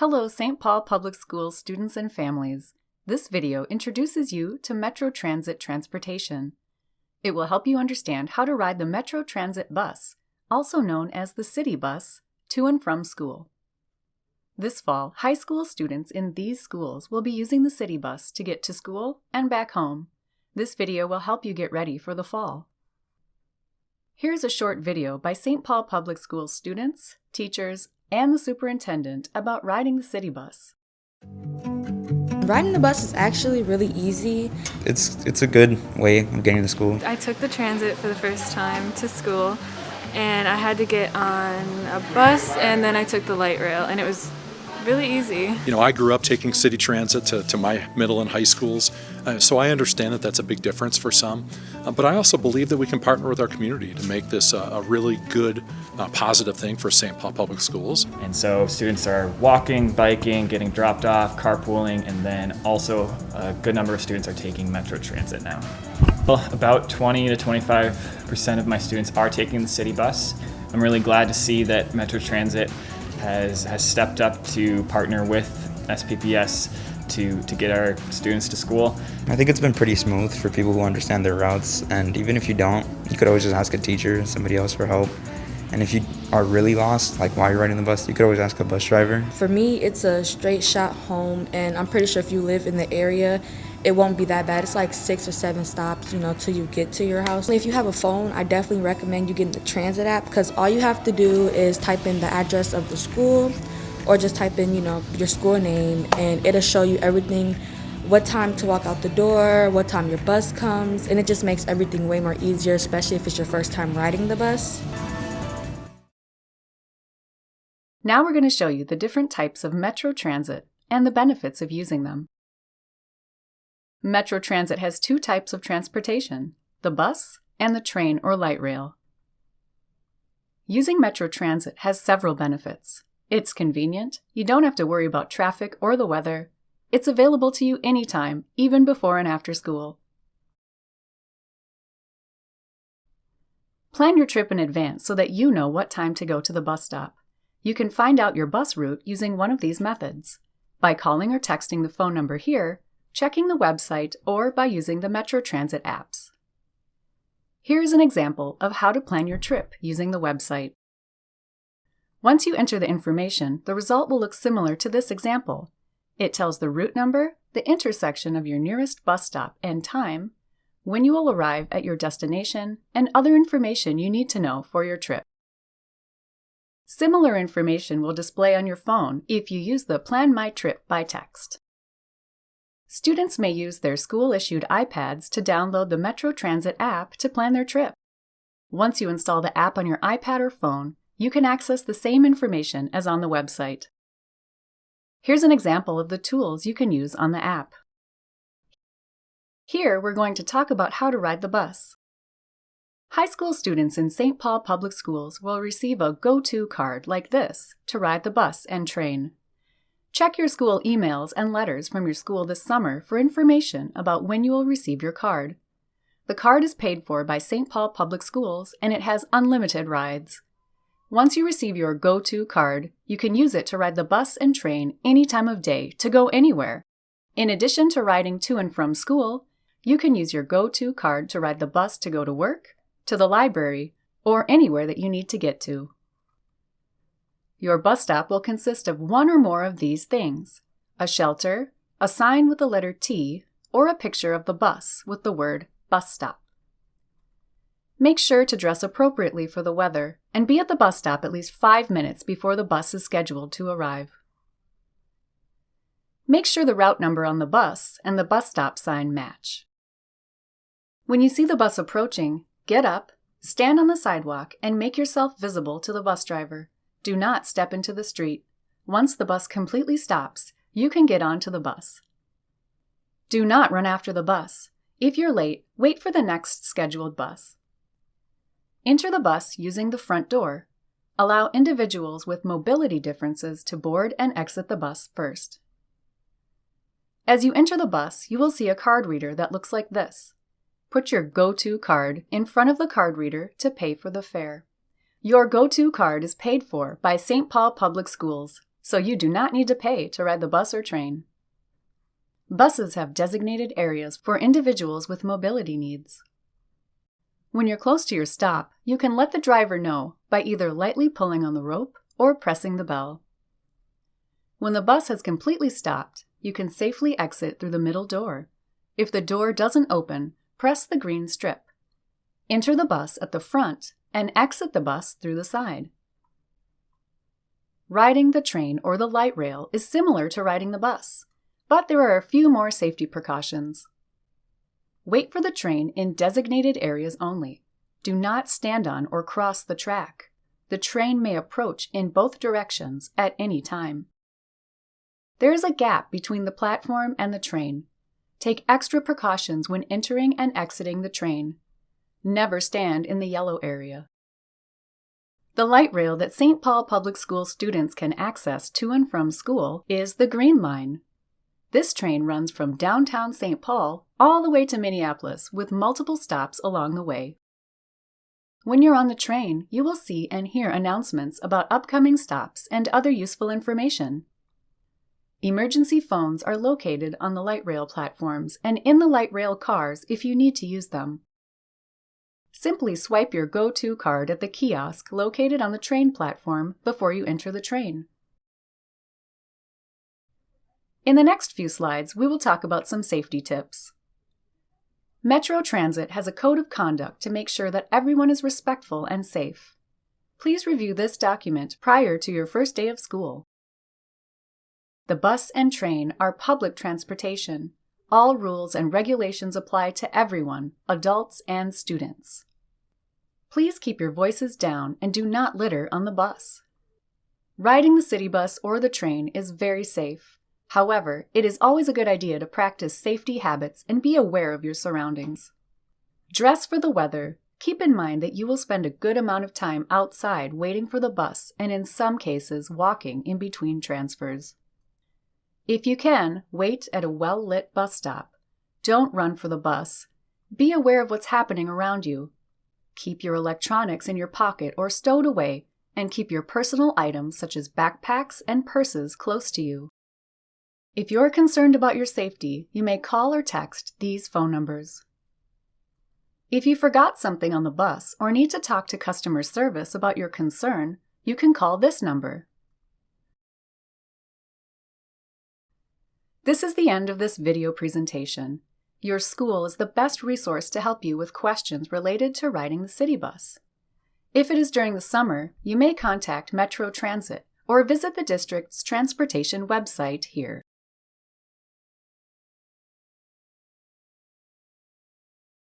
Hello, St. Paul Public Schools students and families. This video introduces you to Metro Transit transportation. It will help you understand how to ride the Metro Transit bus, also known as the City Bus, to and from school. This fall, high school students in these schools will be using the City Bus to get to school and back home. This video will help you get ready for the fall. Here's a short video by St. Paul Public Schools students, teachers, and the superintendent about riding the city bus. Riding the bus is actually really easy. It's it's a good way of getting to school. I took the transit for the first time to school and I had to get on a bus and then I took the light rail and it was really easy. You know, I grew up taking city transit to, to my middle and high schools, uh, so I understand that that's a big difference for some. Uh, but I also believe that we can partner with our community to make this a, a really good, uh, positive thing for St. Paul Public Schools. And so students are walking, biking, getting dropped off, carpooling, and then also a good number of students are taking Metro Transit now. Well, about 20 to 25% of my students are taking the city bus. I'm really glad to see that Metro Transit has, has stepped up to partner with SPPS to, to get our students to school. I think it's been pretty smooth for people who understand their routes, and even if you don't, you could always just ask a teacher, somebody else for help. And if you are really lost, like while you're riding the bus, you could always ask a bus driver. For me, it's a straight shot home, and I'm pretty sure if you live in the area, it won't be that bad. It's like six or seven stops, you know, till you get to your house. If you have a phone, I definitely recommend you getting the transit app because all you have to do is type in the address of the school or just type in, you know, your school name and it'll show you everything what time to walk out the door, what time your bus comes, and it just makes everything way more easier, especially if it's your first time riding the bus. Now we're going to show you the different types of Metro Transit and the benefits of using them. Metro Transit has two types of transportation, the bus and the train or light rail. Using Metro Transit has several benefits. It's convenient, you don't have to worry about traffic or the weather, it's available to you anytime, even before and after school. Plan your trip in advance so that you know what time to go to the bus stop. You can find out your bus route using one of these methods by calling or texting the phone number here checking the website, or by using the Metro Transit apps. Here's an example of how to plan your trip using the website. Once you enter the information, the result will look similar to this example. It tells the route number, the intersection of your nearest bus stop and time, when you will arrive at your destination, and other information you need to know for your trip. Similar information will display on your phone if you use the Plan My Trip by text. Students may use their school-issued iPads to download the Metro Transit app to plan their trip. Once you install the app on your iPad or phone, you can access the same information as on the website. Here's an example of the tools you can use on the app. Here, we're going to talk about how to ride the bus. High school students in St. Paul Public Schools will receive a Go-To card like this to ride the bus and train. Check your school emails and letters from your school this summer for information about when you will receive your card. The card is paid for by St. Paul Public Schools and it has unlimited rides. Once you receive your Go-To card, you can use it to ride the bus and train any time of day to go anywhere. In addition to riding to and from school, you can use your Go-To card to ride the bus to go to work, to the library, or anywhere that you need to get to. Your bus stop will consist of one or more of these things a shelter, a sign with the letter T, or a picture of the bus with the word bus stop. Make sure to dress appropriately for the weather and be at the bus stop at least five minutes before the bus is scheduled to arrive. Make sure the route number on the bus and the bus stop sign match. When you see the bus approaching, get up, stand on the sidewalk, and make yourself visible to the bus driver. Do not step into the street. Once the bus completely stops, you can get onto the bus. Do not run after the bus. If you're late, wait for the next scheduled bus. Enter the bus using the front door. Allow individuals with mobility differences to board and exit the bus first. As you enter the bus, you will see a card reader that looks like this. Put your Go-To card in front of the card reader to pay for the fare. Your Go-To card is paid for by St. Paul Public Schools. so you do not need to pay to ride the bus or train. Buses have designated areas for individuals with mobility needs. When you're close to your stop, you can let the driver know by either lightly pulling on the rope or pressing the bell. When the bus has completely stopped, you can safely exit through the middle door. If the door doesn't open, press the green strip. Enter the bus at the front and exit the bus through the side. Riding the train or the light rail is similar to riding the bus, but there are a few more safety precautions. Wait for the train in designated areas only. Do not stand on or cross the track. The train may approach in both directions at any time. There is a gap between the platform and the train. Take extra precautions when entering and exiting the train. Never stand in the yellow area. The light rail that St. Paul Public School students can access to and from school is the Green Line. This train runs from downtown St. Paul all the way to Minneapolis with multiple stops along the way. When you're on the train, you will see and hear announcements about upcoming stops and other useful information. Emergency phones are located on the light rail platforms and in the light rail cars if you need to use them. Simply swipe your Go To card at the kiosk located on the train platform before you enter the train. In the next few slides, we will talk about some safety tips. Metro Transit has a code of conduct to make sure that everyone is respectful and safe. Please review this document prior to your first day of school. The bus and train are public transportation. All rules and regulations apply to everyone, adults and students. Please keep your voices down and do not litter on the bus. Riding the city bus or the train is very safe. However, it is always a good idea to practice safety habits and be aware of your surroundings. Dress for the weather. Keep in mind that you will spend a good amount of time outside waiting for the bus and in some cases walking in between transfers. If you can, wait at a well lit bus stop. Don't run for the bus. Be aware of what's happening around you. Keep your electronics in your pocket or stowed away, and keep your personal items such as backpacks and purses close to you. If you're concerned about your safety, you may call or text these phone numbers. If you forgot something on the bus or need to talk to customer service about your concern, you can call this number This is the end of this video presentation. Your school is the best resource to help you with questions related to riding the city bus. If it is during the summer, you may contact Metro Transit or visit the district's transportation website here.